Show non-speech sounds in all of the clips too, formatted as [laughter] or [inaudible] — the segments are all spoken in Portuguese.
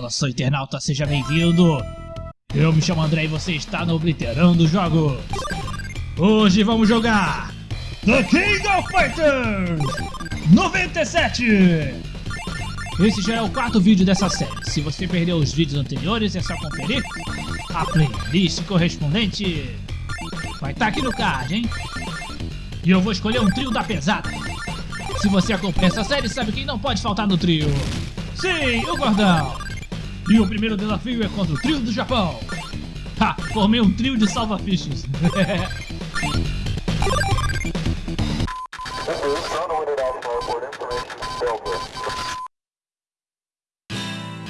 Nosso internauta, seja bem-vindo! Eu me chamo André e você está no Obliterando Jogos! Hoje vamos jogar The King of Fighters 97! Esse já é o quarto vídeo dessa série. Se você perdeu os vídeos anteriores, é só conferir a playlist correspondente. Vai estar tá aqui no card, hein? E eu vou escolher um trio da pesada. Se você acompanha essa série, sabe quem não pode faltar no trio. Sim, o Gordão! E o primeiro desafio é contra o trio do Japão. Ha, formei um trio de salva-fichas. [laughs]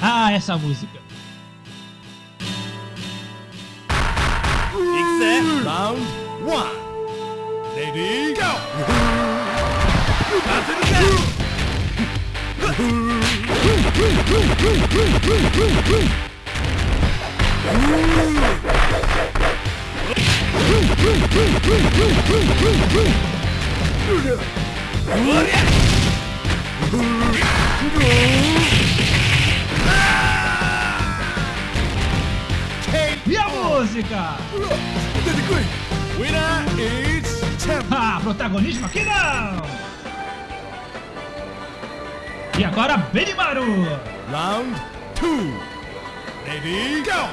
ah, essa música. Round 1 Ready, go! [laughs] [laughs] E a música? Winner is. Ah, protagonismo aqui não! E agora, Benimaru! Round 2 Ready, go!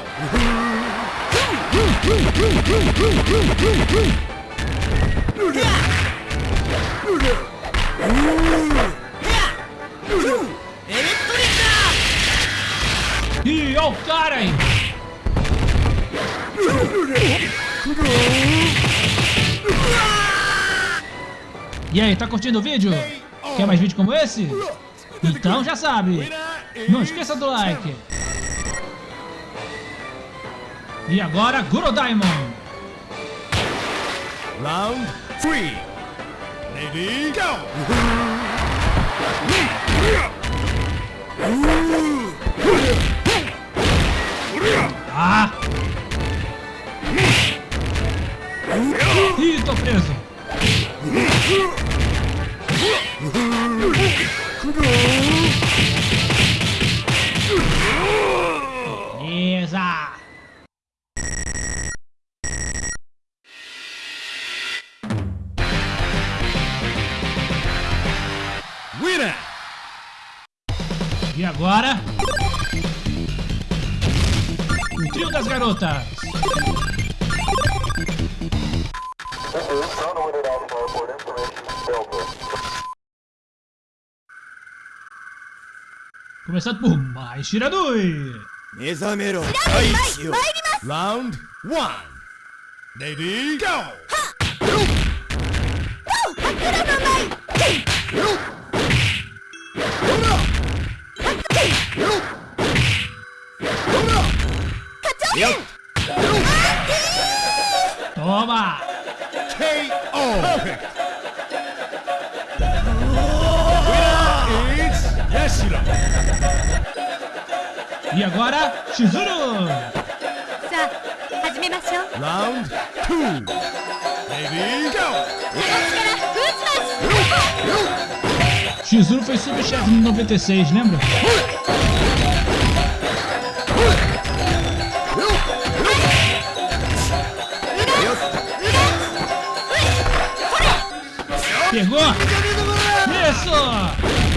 E o aí! E aí, tá curtindo o vídeo? Quer mais vídeo como esse? Então já sabe, não esqueça do like. E agora, Guru Diamond. Round 3 Ready, go! Ah! Ih, tô preso. Beleza. Winner! E agora? O trio das garotas. Começado por mais tiradui. Mezamero. Aishio. Round 1. Ready? Go! Ha! Hakura no mai! Hura! Hakura! Hura! Katou! Toma! K.O. Yashira. E agora, Shizuru! Sa, hajimemashou! Round 2! Baby, go! Shizuru foi subchefe no 96, lembra? Pegou! Isso!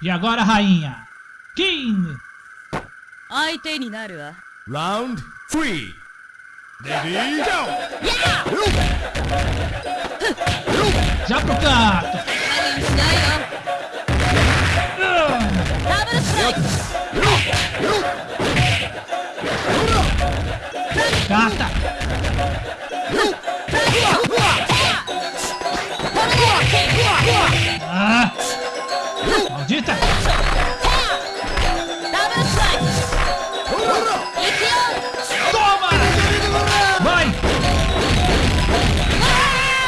E agora, rainha. King! Round 3. Ready? Go! Yeah! Já pro canto. Double Ah. Eita! Toma! Vai!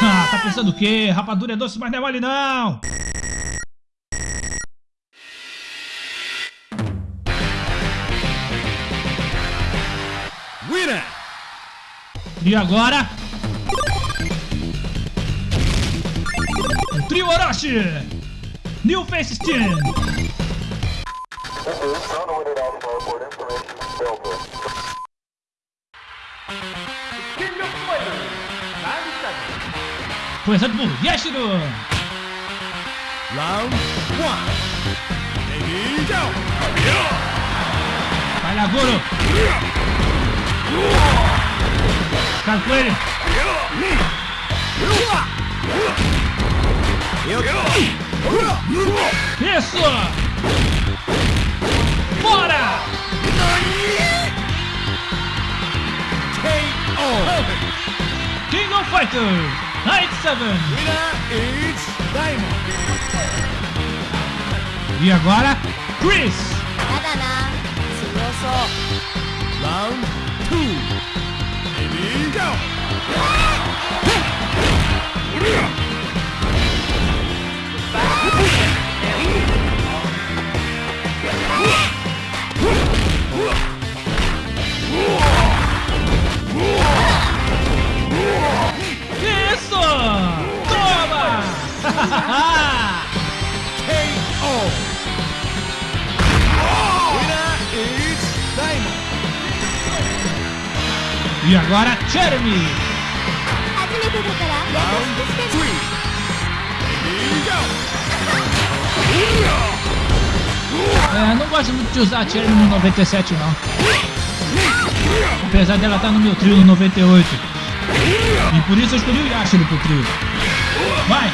Ah, tá pensando o quê? Rapadura é doce, mas não é mole não! Winner! E agora? Trio Orochi! New Face Team. Começando por Yashiro. Round one. Ready, go! Vai lá, Goro. Cai com ele. Eu... Isso! Bora! KO! King of Fighters! Night 7! Winner is Diamond! E agora, Chris! Round 2! Here we go! E agora, Jeremy. É, não gosto muito de usar a Jeremy no 97 não. Apesar dela estar no meu trio no 98. E por isso eu escolhi o Yashiro pro trio. Vai!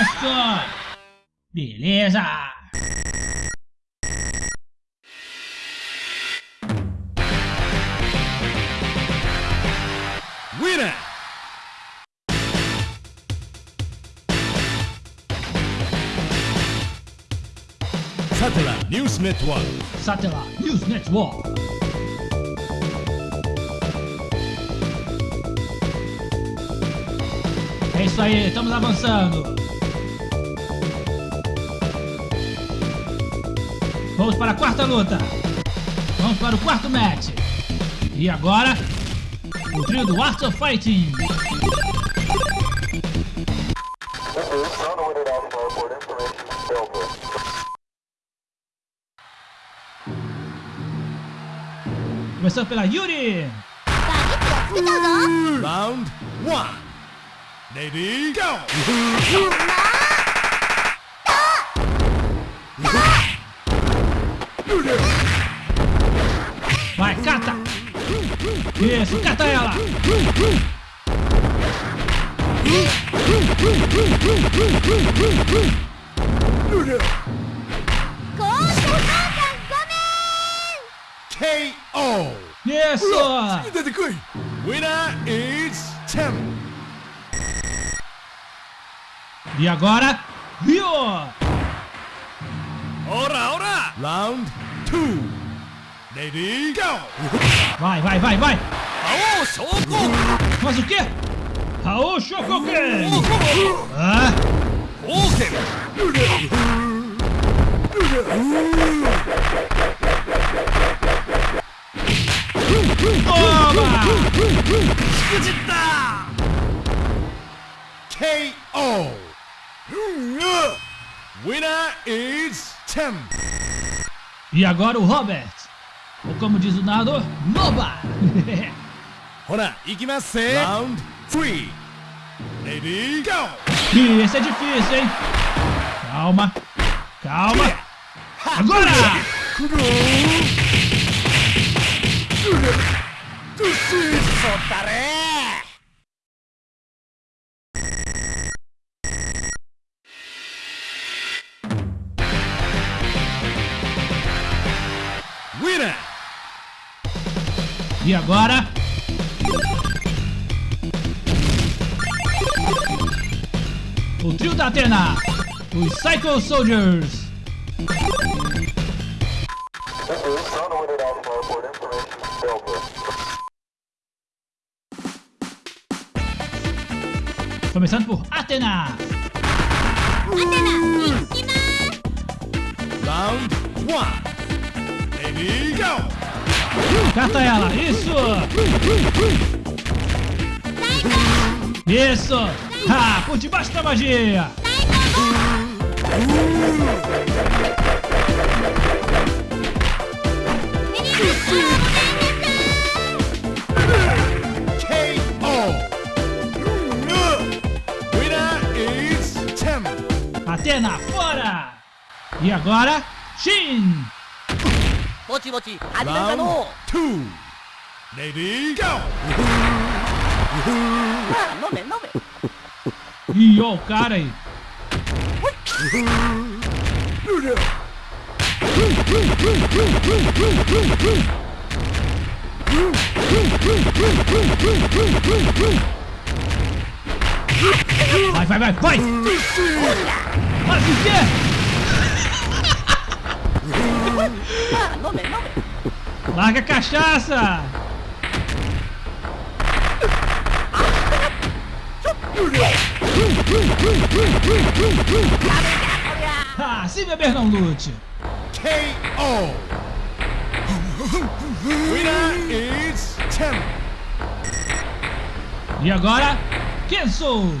Isso! Beleza! News Network. Satellite News Network. É isso aí, estamos avançando. Vamos para a quarta luta. Vamos para o quarto match. E agora, o trio do Art of Fighting. Começando pela Yuri. Round one, Ready, go! Vai, cata! Isso, cata ela! Corta! Anderson! Winner is Tim! E agora, Rio! Ora, ora! Round 2! Lady, go! Vai, vai, vai, vai! Raul soco! Faz o quê? Raul Shokoken! Ah! Toma! Fujita! KO! Winner is champ! E agora o Robert! Ou como diz o narrador, MOBA! [laughs] Ora, ikimasu! Round 3! Ready, go! Ih, esse é difícil, hein? Calma! Calma! Agora! Winner! E agora? O trio da Atena! Os Psycho Soldiers! Começando por Atena! Atena, hum. Round 1 Ready, go! Hum, carta é ela, isso! Isso! Ha, por debaixo da magia! Taiko! Menino, Atena, fora! E agora, Shin! Mochi mochi, Round two. Lady, go! Ah, nome, nome. [laughs] Ih, ó o cara aí. Vai, vai, vai, vai! Quê? Ah, nome, nome. Larga a cachaça! Ah, se beber não lute! KO! Winner is Tim! E agora, Kenso!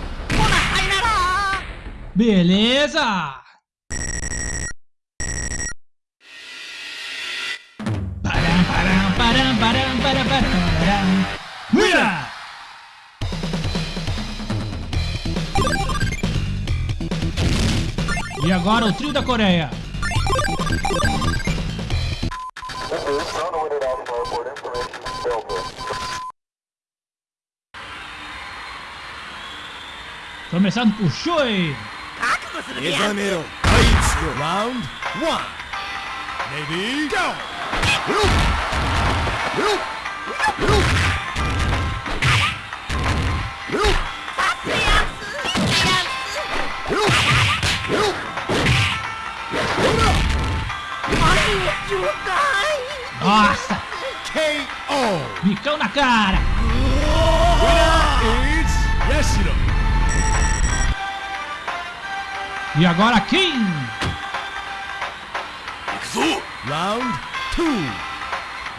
Beleza! Param, param, param, param, param, param. Mira! E agora o trio da Coreia. Começando por Shui. Examero. Round 1 Lady, go! Nossa! KO! Bicão na cara! Winner is Yashiro! E agora Kim! Round 2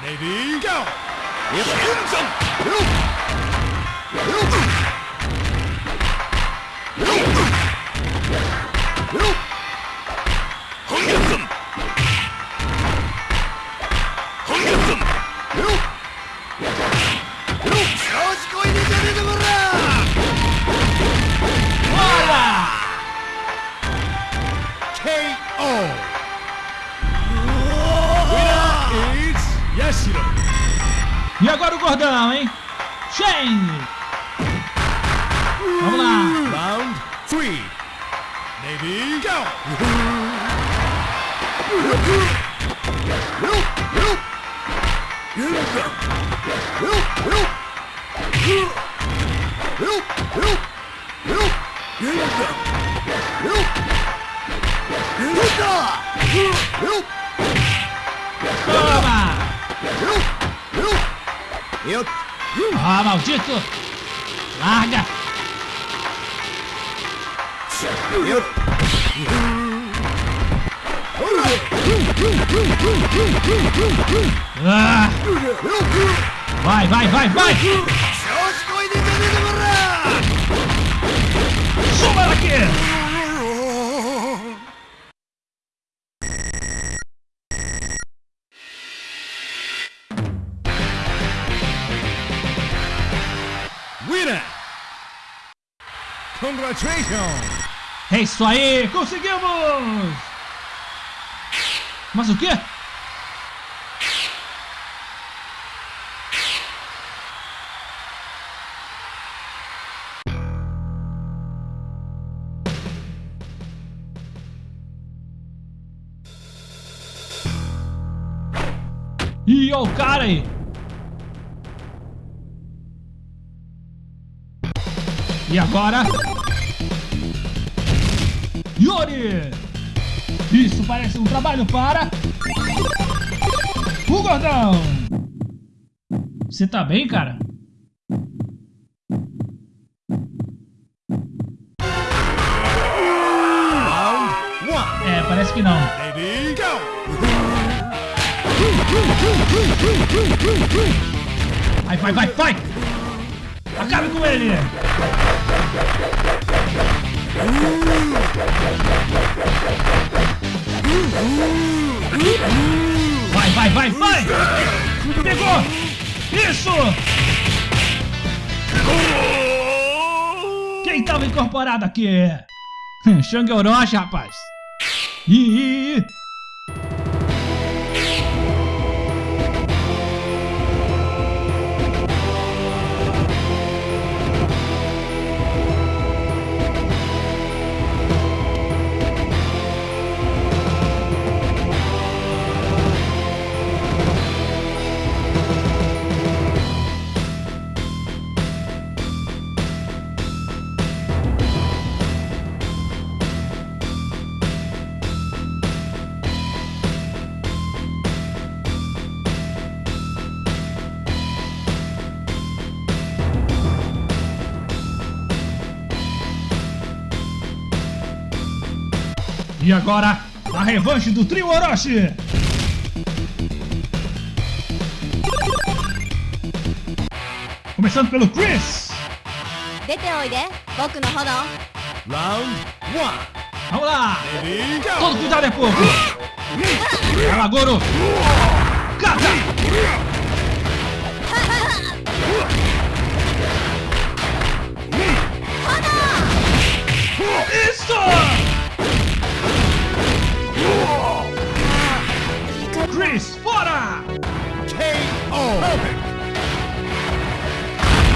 Lady, go! E agora o gordão, hein? Shane! Ah, maldito! Larga! Ah! Vai, vai, vai, vai! Suba daqui! É isso aí! Conseguimos! Mas o quê? Ó o cara aí! E agora? Isso parece um trabalho para... O gordão! Você tá bem, cara? É, parece que não. Vai, vai, vai, vai! Acabe com ele! Vai, vai, vai, vai! Pegou! Isso! Quem tava incorporado aqui? [laughs] Shang Orochi, rapaz! Ih! E agora, a revanche do trio Orochi. Começando pelo Chris. Round 1. Vamos lá. Todo cuidado é pouco. Ela lá, Goro. Kata. Isso! Chris, fora! KO! Perfect!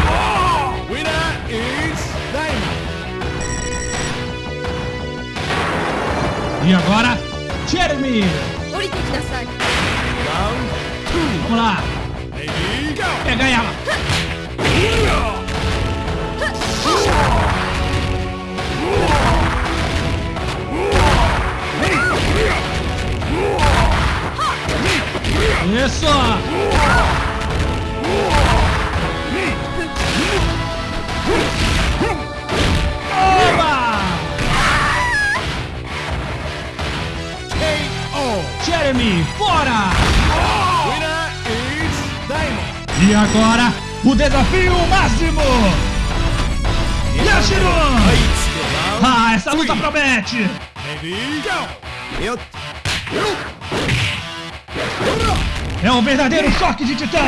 Oh! Winner is Diamond! E agora, Jeremy! Round 2! Vamos lá! Ready, go! Pega ela! Isso! Oba! KO. Jeremy, fora! E agora, o desafio máximo! Yashiro! Ah, essa luta promete! Go! É um verdadeiro choque de titãs!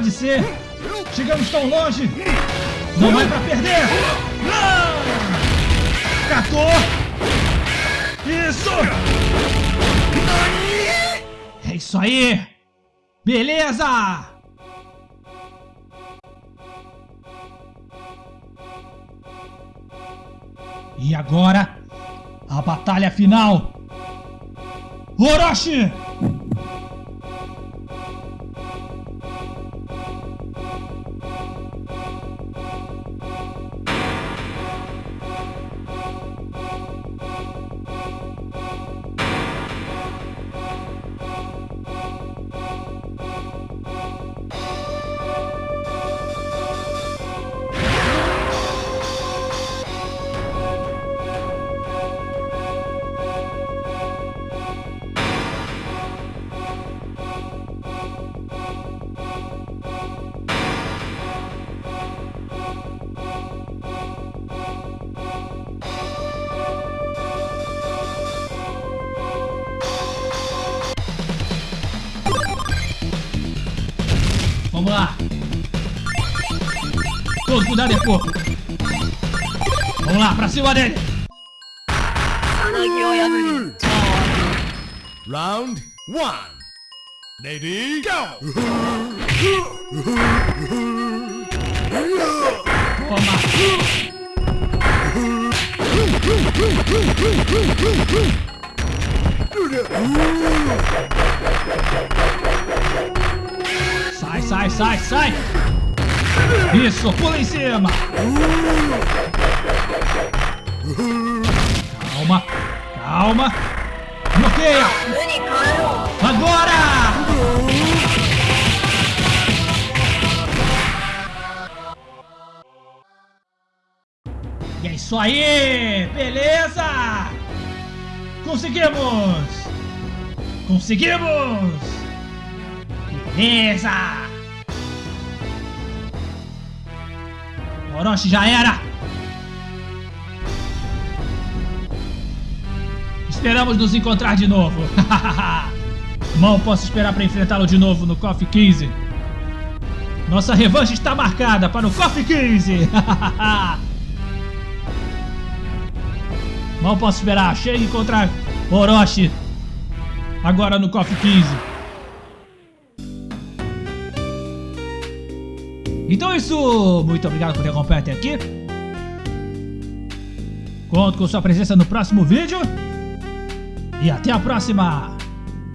Pode ser! Chegamos tão longe! Não vai pra perder! Catou! Isso! É isso aí! Beleza! E agora, a batalha final! Orochi! É pouco. Vamos lá, pra cima dele. Round one. Lady, go! Toma. Sai, sai, sai, sai. Isso, pula em cima. Calma, calma. Bloqueia. Agora! E é isso aí! Beleza! Conseguimos! Conseguimos! Beleza! Orochi já era! Esperamos nos encontrar de novo! [laughs] Mal posso esperar para enfrentá-lo de novo no KOF 15! Nossa revanche está marcada para o KOF 15! [laughs] Mal posso esperar. Chega e encontrar Orochi. Agora no KOF 15. Então é isso. Muito obrigado por ter acompanhado até aqui. Conto com sua presença no próximo vídeo. E até a próxima.